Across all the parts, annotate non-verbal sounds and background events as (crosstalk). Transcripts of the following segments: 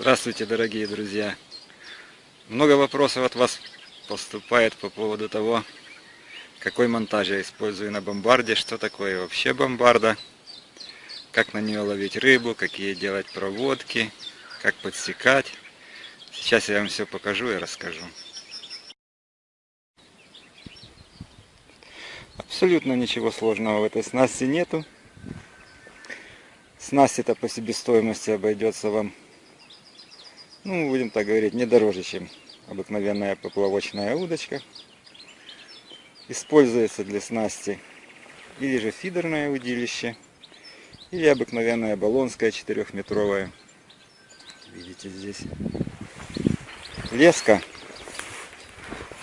Здравствуйте, дорогие друзья! Много вопросов от вас поступает по поводу того, какой монтаж я использую на бомбарде, что такое вообще бомбарда, как на нее ловить рыбу, какие делать проводки, как подсекать. Сейчас я вам все покажу и расскажу. Абсолютно ничего сложного в этой снасти нету. Снасть это по себестоимости обойдется вам ну, будем так говорить, не дороже, чем обыкновенная поплавочная удочка. Используется для снасти или же фидерное удилище, или обыкновенная баллонская четырехметровая. Видите здесь. Леска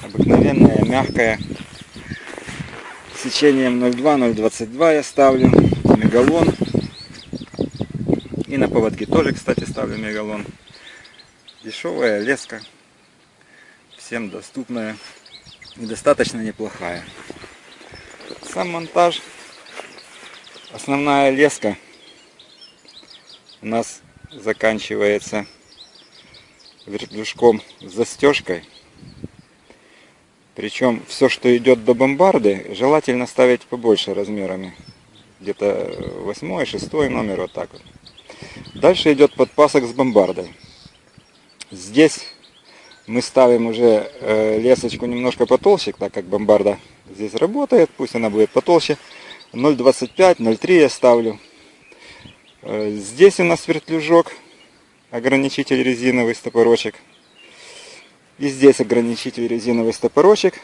обыкновенная, мягкая. Сечением 0,2-0,22 я ставлю. Мегалон. И на поводке тоже, кстати, ставлю мегалон. Дешевая леска, всем доступная и достаточно неплохая. Сам монтаж, основная леска у нас заканчивается вертлюжком с застежкой. Причем все, что идет до бомбарды, желательно ставить побольше размерами. Где-то 8 6 номер, вот так вот. Дальше идет подпасок с бомбардой. Здесь мы ставим уже э, лесочку немножко потолще, так как бомбарда здесь работает, пусть она будет потолще. 0,25, 0,3 я ставлю. Э, здесь у нас вертлюжок, ограничитель резиновый стопорочек. И здесь ограничитель резиновый стопорочек.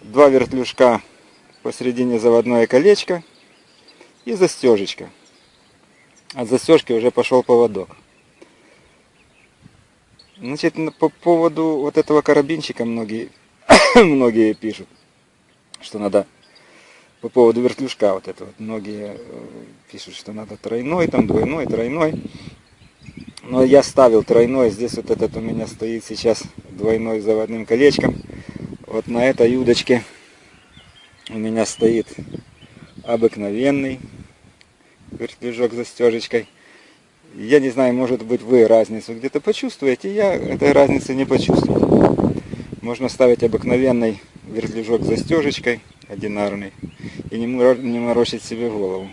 Два вертлюжка посередине заводное колечко и застежечка. От застежки уже пошел поводок. Значит, по поводу вот этого карабинчика многие, (coughs) многие пишут, что надо по поводу вертлюжка вот этого. Многие э, пишут, что надо тройной, там двойной, тройной. Но я ставил тройной, здесь вот этот у меня стоит сейчас двойной заводным колечком. Вот на этой удочке у меня стоит обыкновенный вертлюжок застежечкой. Я не знаю, может быть вы разницу где-то почувствуете, я этой разницы не почувствовал. Можно ставить обыкновенный вертлюжок застежечкой, одинарный, и не морочить себе голову.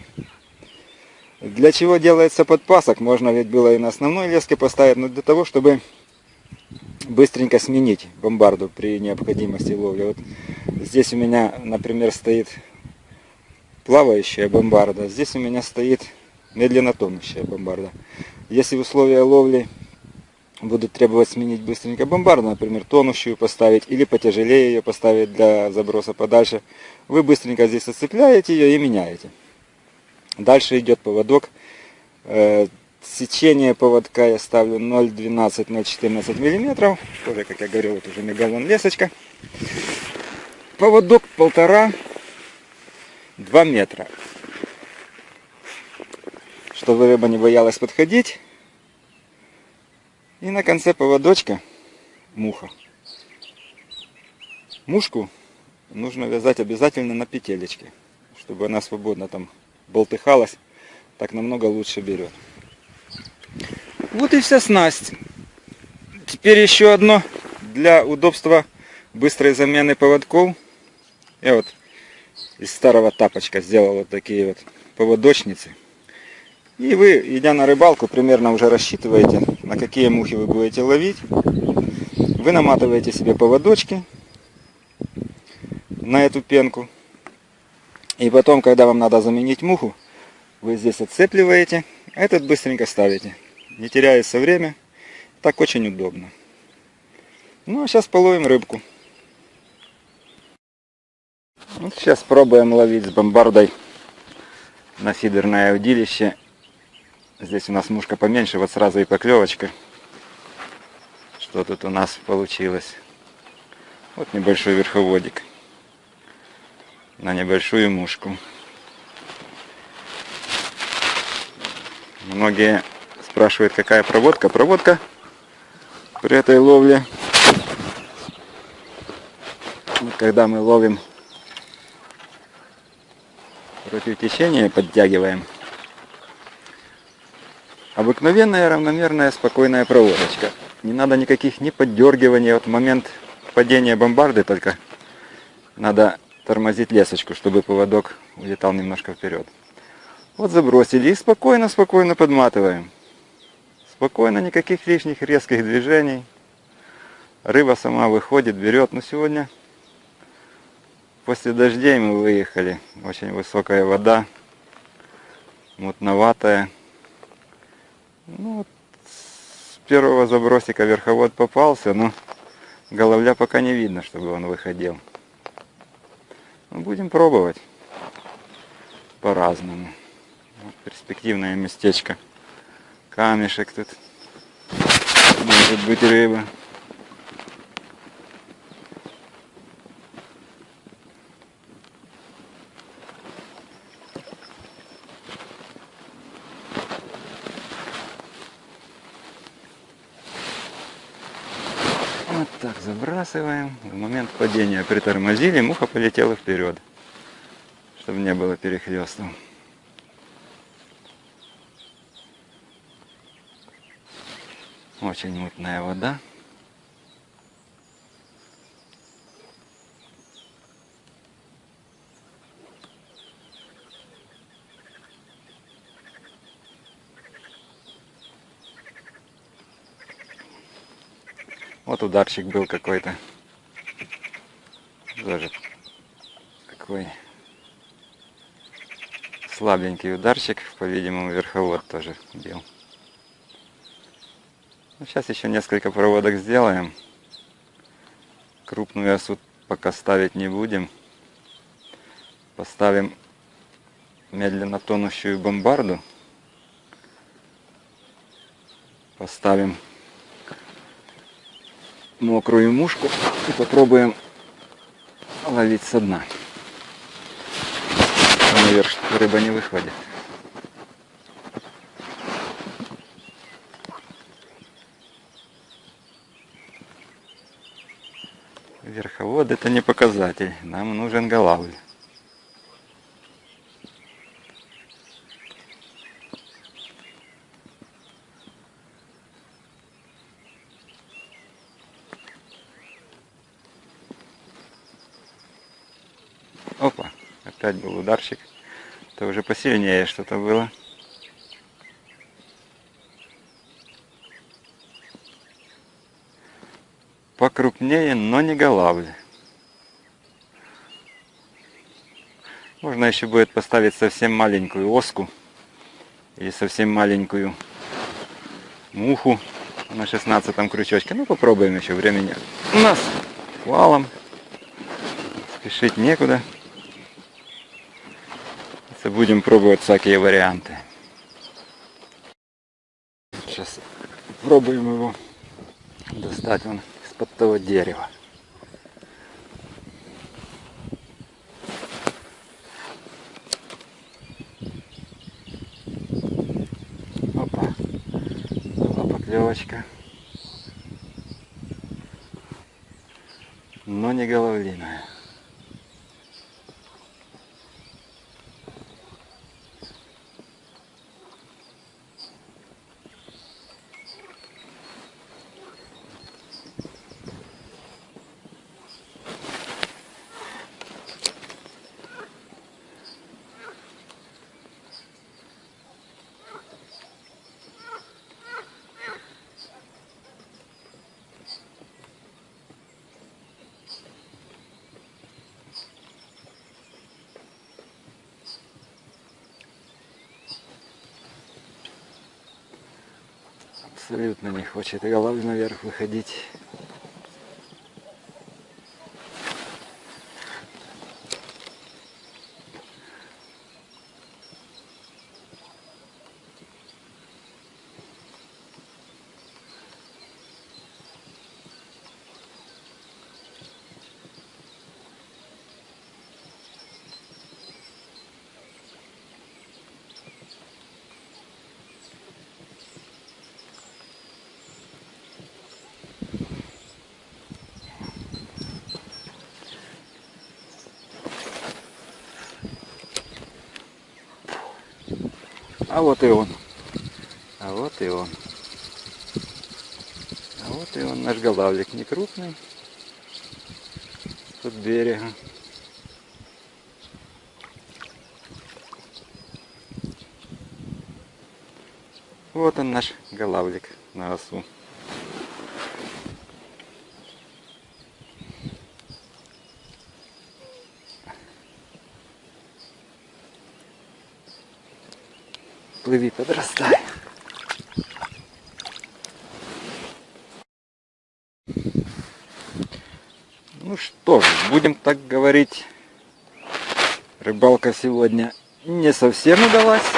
Для чего делается подпасок? Можно ведь было и на основной леске поставить, но для того, чтобы быстренько сменить бомбарду при необходимости ловли. Вот здесь у меня, например, стоит плавающая бомбарда, здесь у меня стоит медленно тонущая бомбарда. Если условия ловли будут требовать сменить быстренько бомбарду, например, тонущую поставить или потяжелее ее поставить для заброса подальше, вы быстренько здесь отцепляете ее и меняете. Дальше идет поводок. Э, сечение поводка я ставлю 0,12-0,14 мм. Тоже, как я говорил, вот уже мегалон лесочка. Поводок полтора-два метра чтобы рыба не боялась подходить. И на конце поводочка муха. Мушку нужно вязать обязательно на петелечке, чтобы она свободно там болтыхалась. Так намного лучше берет. Вот и вся снасть. Теперь еще одно для удобства быстрой замены поводков. Я вот из старого тапочка сделал вот такие вот поводочницы. И вы, идя на рыбалку, примерно уже рассчитываете, на какие мухи вы будете ловить. Вы наматываете себе поводочки на эту пенку. И потом, когда вам надо заменить муху, вы здесь отцепливаете, а этот быстренько ставите. Не теряется время. Так очень удобно. Ну а сейчас половим рыбку. Вот сейчас пробуем ловить с бомбардой на фидерное удилище Здесь у нас мушка поменьше, вот сразу и поклевочка. Что тут у нас получилось? Вот небольшой верховодик на небольшую мушку. Многие спрашивают, какая проводка. Проводка при этой ловле, когда мы ловим против течения, подтягиваем Обыкновенная, равномерная, спокойная проводочка. Не надо никаких ни поддергиваний. Вот момент падения бомбарды только надо тормозить лесочку, чтобы поводок улетал немножко вперед. Вот забросили и спокойно-спокойно подматываем. Спокойно, никаких лишних резких движений. Рыба сама выходит, берет. Но сегодня после дождей мы выехали. Очень высокая вода, мутноватая. Ну, вот с первого забросика верховод попался, но головля пока не видно, чтобы он выходил. Ну, будем пробовать по-разному. Вот перспективное местечко. Камешек тут. Может быть рыба. Вот так забрасываем. В момент падения притормозили, муха полетела вперед, чтобы не было перехлестов. Очень мутная вода. Вот ударчик был какой-то. Тоже такой слабенький ударчик. По-видимому, верховод тоже бил. Ну, сейчас еще несколько проводок сделаем. Крупную осу пока ставить не будем. Поставим медленно тонущую бомбарду. Поставим мокрую мушку и попробуем ловить со дна. Наверх рыба не выходит. Верховод это не показатель, нам нужен голавль. Опять был ударчик. Это уже посильнее что-то было. Покрупнее, но не голавль. Можно еще будет поставить совсем маленькую оску или совсем маленькую муху на 16 крючочке. Ну попробуем еще времени. У нас валом. Спешить некуда будем пробовать всякие варианты. Сейчас пробуем его достать он из-под того дерева. Опа, была поклевочка. Но не головлиная. Абсолютно не хочет голова наверх выходить. А вот и он. А вот и он. А вот и он, наш голавлик, не крупный. Тут берега. Вот он наш голавлик на осу. Плыви, подрастай. Ну что ж, будем так говорить. Рыбалка сегодня не совсем удалась.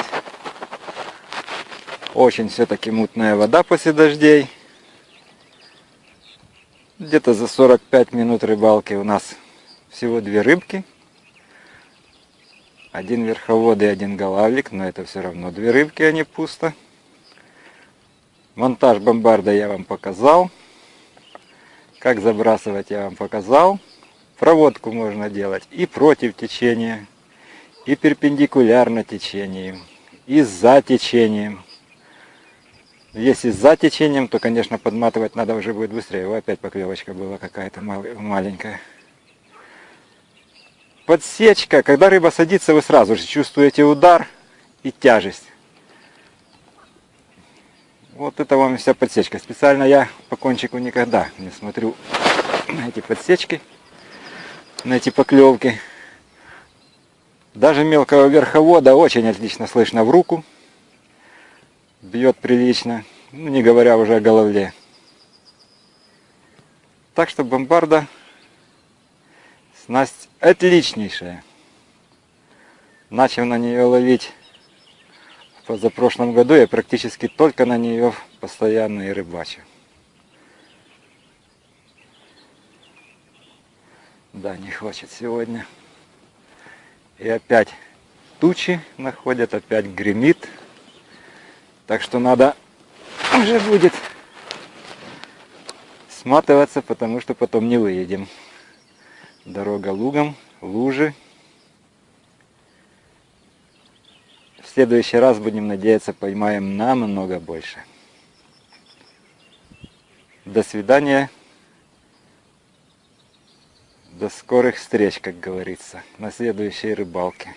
Очень все-таки мутная вода после дождей. Где-то за 45 минут рыбалки у нас всего две рыбки. Один верховод и один голавлик, но это все равно две рыбки, а не пусто. Монтаж бомбарда я вам показал. Как забрасывать я вам показал. Проводку можно делать и против течения, и перпендикулярно течению, и за течением. Если за течением, то, конечно, подматывать надо уже будет быстрее. О, опять поклевочка была какая-то маленькая. Подсечка. Когда рыба садится, вы сразу же чувствуете удар и тяжесть. Вот это вам вся подсечка. Специально я по кончику никогда не смотрю на эти подсечки, на эти поклевки. Даже мелкого верховода очень отлично слышно в руку бьет прилично, ну, не говоря уже о головле. Так что бомбарда снасть отличнейшая. Начал на нее ловить в позапрошлом году, я практически только на нее постоянно и рыбачу. Да, не хочет сегодня. И опять тучи находят, опять гремит. Так что надо уже будет сматываться, потому что потом не выедем. Дорога лугом, лужи. В следующий раз будем надеяться поймаем намного больше. До свидания. До скорых встреч, как говорится, на следующей рыбалке.